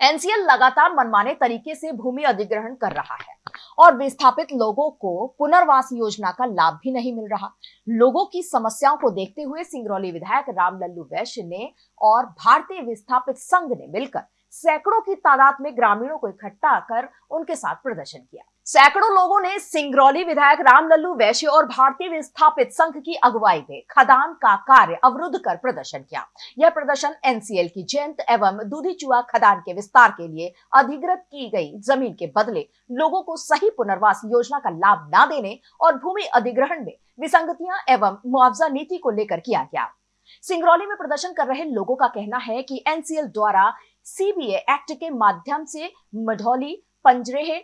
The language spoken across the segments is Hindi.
एनसीएल लगातार मनमाने तरीके से भूमि अधिग्रहण कर रहा है और विस्थापित लोगों को पुनर्वास योजना का लाभ भी नहीं मिल रहा। लोगों की समस्याओं को देखते हुए सिंगरौली विधायक राम लल्लू वैश्य ने और भारतीय विस्थापित संघ ने मिलकर सैकड़ों की तादाद में ग्रामीणों को इकट्ठा कर उनके साथ प्रदर्शन किया। सैकड़ों लोगों ने सिंगरौली विधायक राम लल्लू वैश्य और भारतीय विस्थापित संघ की अगुवाई में खदान का कार्य अवरुद्ध कर प्रदर्शन किया। यह प्रदर्शन एनसीएल की जयंत एवं दूधीचुआ खदान के विस्तार के लिए अधिग्रत की गई ज़मीन के बदले लोगों को सही पुनर्वास योजना का लाभ न देने और भूमि अधिग्रहण में विसंगतियाँ एवं मुआवजा नीति को लेकर किया गया। सिंगरौली में प्रदर्शन कर रहे लोगों का कहना है कि एनसीएल द्वारा सीबीए एक्ट के माध्यम से मढ़ौली, पंजरेह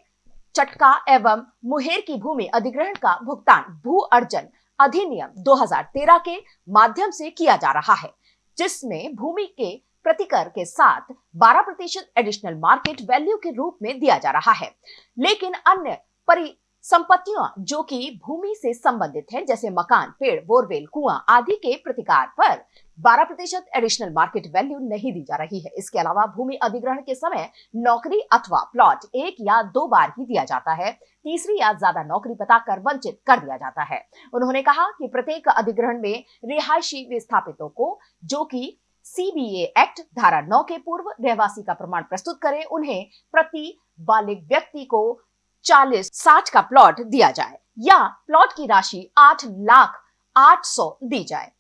चटका एवं मुहेर की भूमि अधिग्रहण का भुगतान भू अर्जन अधिनियम 2013 के माध्यम से किया जा रहा है, जिसमें भूमि के प्रतिकर के साथ 12 प्रतिशत एडिशनल मार्केट वैल्यू के रूप में दिया जा रहा है। लेकिन अन्य परि संपत्तियाँ, जो कि भूमि से संबंधित है, जैसे मकान, पेड़, बोरवेल, कुआँ आदि के प्रतिकार पर 12 प्रतिशत एडिशनल मार्केट वैल्यू नहीं दी जा रही है। इसके अलावा भूमि अधिग्रहण के समय नौकरी अथवा प्लॉट एक या दो बार ही दिया जाता है, तीसरी या ज़्यादा नौकरी बताकर वंचित कर दिया जाता है। उन्होंने कहा कि प्रत्येक अधिग्रहण में रिहायशी विस्थापितों को, जो कि सीबीए एक्ट धारा नौ के पूर्व, रहवासी का प्रमाण प्रस्तुत करें, उन्हें प्रति बालिक व्यक्ति को चालीस साठ का प्लॉट दिया जाए या प्लॉट की राशि आठ लाख आठ सौ दी जाए।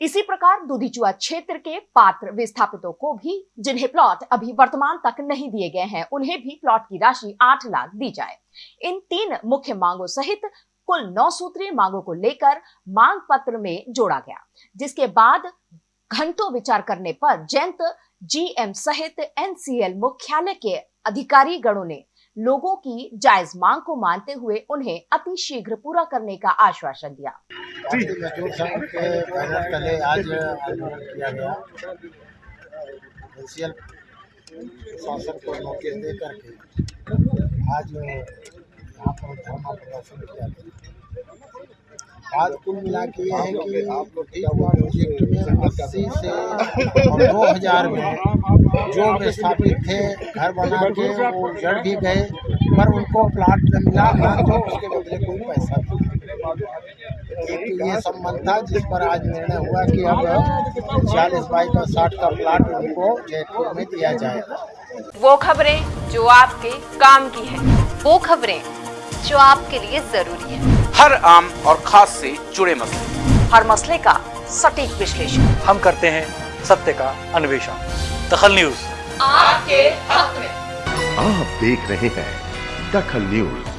इसी प्रकार दूधीचुआ क्षेत्र के पात्र विस्थापितों को भी, जिन्हें प्लॉट अभी वर्तमान तक नहीं दिए गए हैं, उन्हें भी प्लॉट की राशि आठ लाख दी जाए। इन तीन मुख्य मांगों सहित कुल नौ सूत्रीय मांगों को लेकर मांग पत्र में जोड़ा गया, जिसके बाद घंटों विचार करने पर जयंत, जीएम सहित एनसीएल मुख्यालय के अधिकारी गणों ने लोगों की जायज़ मांग को मानते हुए उन्हें अति शीघ्र पूरा करने का आश्वासन दिया। आज किया गया शासन को नोटिस दे करके आज यहाँ पर धरना प्रदर्शन किया गया। बात कुल मिला के ये है कि प्रोजेक्ट में अस्सी से और दो हज़ार में जो विस्थापित थे घर बना के वो जड़ भी गए पर उनको प्लाट न मिला ना तो उसके बदले कोई पैसा भी एक ये संबंध था जिस पर आज निर्णय हुआ कि अब छियालीस बाई का साठ का प्लाट उनको जयपुर में दिया जाएगा वो खबरें जो आपके काम की है वो खबरें जो आपके लिए ज़रूरी है। हर आम और खास से जुड़े मसले। हर मसले का सटीक विश्लेषण। हम करते हैं सत्य का अन्वेषण। दखल न्यूज़। आपके हक में। आप देख रहे हैं दखल न्यूज़।